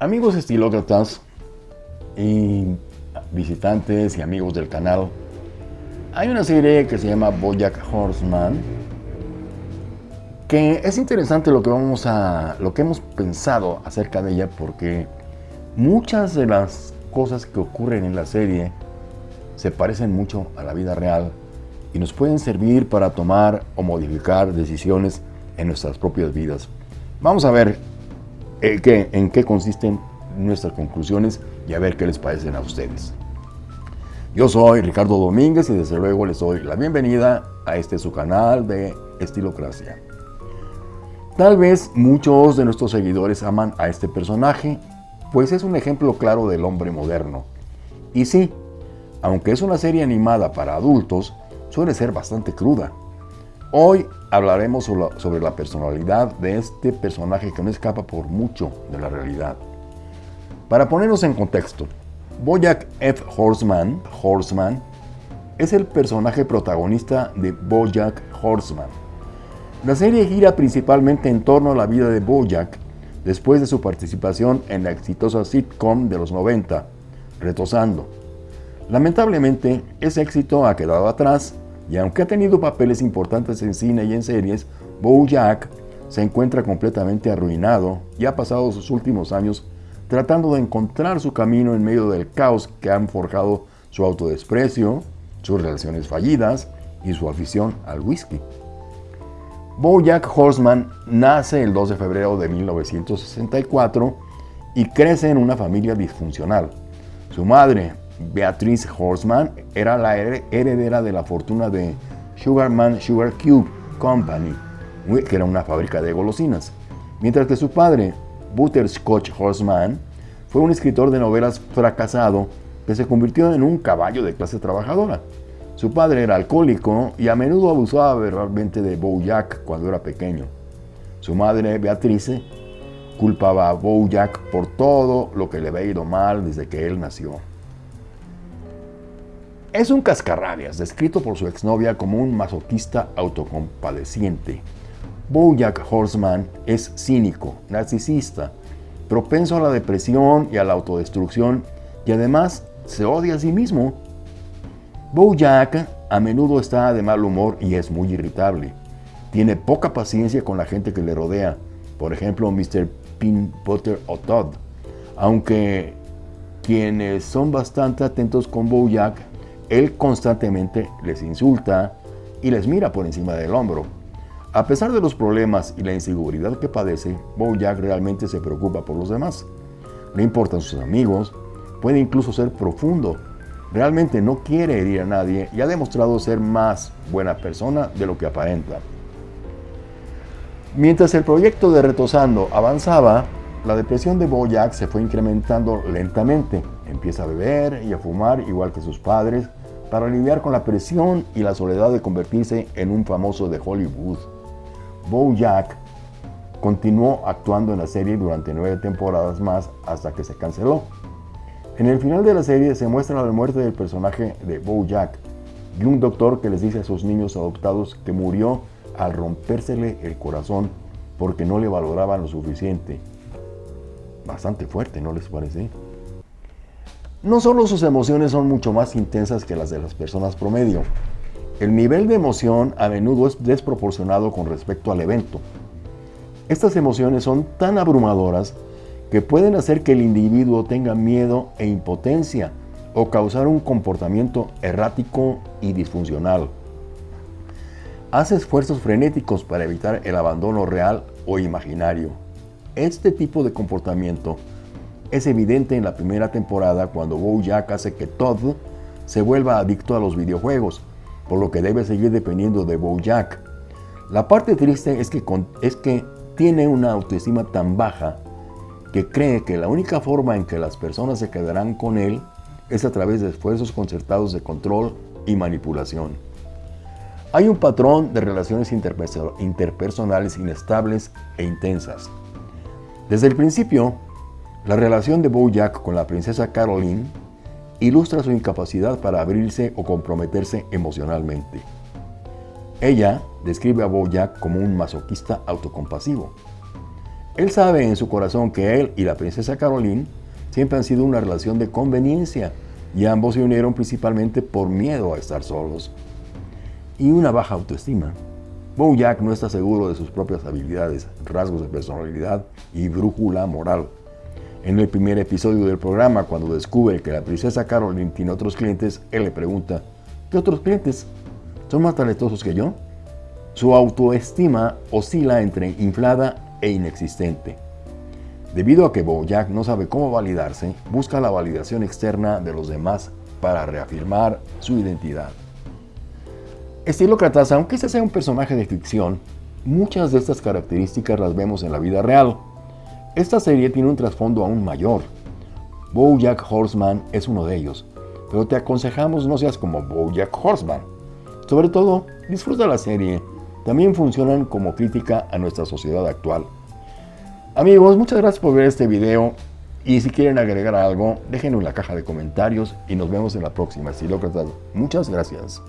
Amigos estilócratas y visitantes y amigos del canal, hay una serie que se llama Bojack Horseman que es interesante lo que vamos a lo que hemos pensado acerca de ella porque muchas de las cosas que ocurren en la serie se parecen mucho a la vida real y nos pueden servir para tomar o modificar decisiones en nuestras propias vidas. Vamos a ver eh, en qué consisten nuestras conclusiones y a ver qué les parecen a ustedes. Yo soy Ricardo Domínguez y desde luego les doy la bienvenida a este su canal de Estilocracia. Tal vez muchos de nuestros seguidores aman a este personaje, pues es un ejemplo claro del hombre moderno. Y sí, aunque es una serie animada para adultos, suele ser bastante cruda. Hoy hablaremos sobre la personalidad de este personaje que no escapa por mucho de la realidad. Para ponernos en contexto, Bojack F. Horseman, es el personaje protagonista de Bojack Horseman. La serie gira principalmente en torno a la vida de Bojack después de su participación en la exitosa sitcom de los 90, Retosando. Lamentablemente, ese éxito ha quedado atrás y aunque ha tenido papeles importantes en cine y en series, Jack se encuentra completamente arruinado y ha pasado sus últimos años tratando de encontrar su camino en medio del caos que han forjado su autodesprecio, sus relaciones fallidas y su afición al whisky. Jack Horseman nace el 2 de febrero de 1964 y crece en una familia disfuncional. Su madre, Beatrice Horseman era la heredera de la fortuna de Sugarman Sugar Cube Company, que era una fábrica de golosinas, mientras que su padre, Butterscotch Horseman, fue un escritor de novelas fracasado que se convirtió en un caballo de clase trabajadora. Su padre era alcohólico y a menudo abusaba verbalmente de Jack cuando era pequeño. Su madre, Beatrice, culpaba a Jack por todo lo que le había ido mal desde que él nació. Es un cascarrabias, descrito por su exnovia como un masoquista autocompadeciente. Bojack Horseman es cínico, narcisista, propenso a la depresión y a la autodestrucción y además se odia a sí mismo. Bojack a menudo está de mal humor y es muy irritable. Tiene poca paciencia con la gente que le rodea, por ejemplo Mr. Pin Potter o Todd. Aunque quienes son bastante atentos con Bojack él constantemente les insulta y les mira por encima del hombro. A pesar de los problemas y la inseguridad que padece, Bojack realmente se preocupa por los demás. Le importan sus amigos, puede incluso ser profundo. Realmente no quiere herir a nadie y ha demostrado ser más buena persona de lo que aparenta. Mientras el proyecto de Retosando avanzaba, la depresión de Bojack se fue incrementando lentamente. Empieza a beber y a fumar igual que sus padres para lidiar con la presión y la soledad de convertirse en un famoso de Hollywood. Jack continuó actuando en la serie durante nueve temporadas más hasta que se canceló. En el final de la serie se muestra la muerte del personaje de Jack y un doctor que les dice a sus niños adoptados que murió al rompérsele el corazón porque no le valoraban lo suficiente. Bastante fuerte, ¿no les parece? No solo sus emociones son mucho más intensas que las de las personas promedio, el nivel de emoción a menudo es desproporcionado con respecto al evento. Estas emociones son tan abrumadoras que pueden hacer que el individuo tenga miedo e impotencia o causar un comportamiento errático y disfuncional. Hace esfuerzos frenéticos para evitar el abandono real o imaginario. Este tipo de comportamiento es evidente en la primera temporada cuando Bojack hace que Todd se vuelva adicto a los videojuegos, por lo que debe seguir dependiendo de Bojack. La parte triste es que, es que tiene una autoestima tan baja que cree que la única forma en que las personas se quedarán con él es a través de esfuerzos concertados de control y manipulación. Hay un patrón de relaciones interpersonales inestables e intensas. Desde el principio, la relación de Bojack con la princesa Caroline ilustra su incapacidad para abrirse o comprometerse emocionalmente. Ella describe a Bojack como un masoquista autocompasivo. Él sabe en su corazón que él y la princesa Caroline siempre han sido una relación de conveniencia y ambos se unieron principalmente por miedo a estar solos y una baja autoestima. Bojack no está seguro de sus propias habilidades, rasgos de personalidad y brújula moral. En el primer episodio del programa, cuando descubre que la princesa Caroline tiene otros clientes, él le pregunta, ¿qué otros clientes? ¿Son más talentosos que yo? Su autoestima oscila entre inflada e inexistente. Debido a que Bojack no sabe cómo validarse, busca la validación externa de los demás para reafirmar su identidad. Estilócratas, aunque este sea un personaje de ficción, muchas de estas características las vemos en la vida real. Esta serie tiene un trasfondo aún mayor. Bojack Horseman es uno de ellos, pero te aconsejamos no seas como Bojack Horseman. Sobre todo, disfruta la serie. También funcionan como crítica a nuestra sociedad actual. Amigos, muchas gracias por ver este video y si quieren agregar algo, déjenlo en la caja de comentarios y nos vemos en la próxima. Estilócratas, muchas gracias.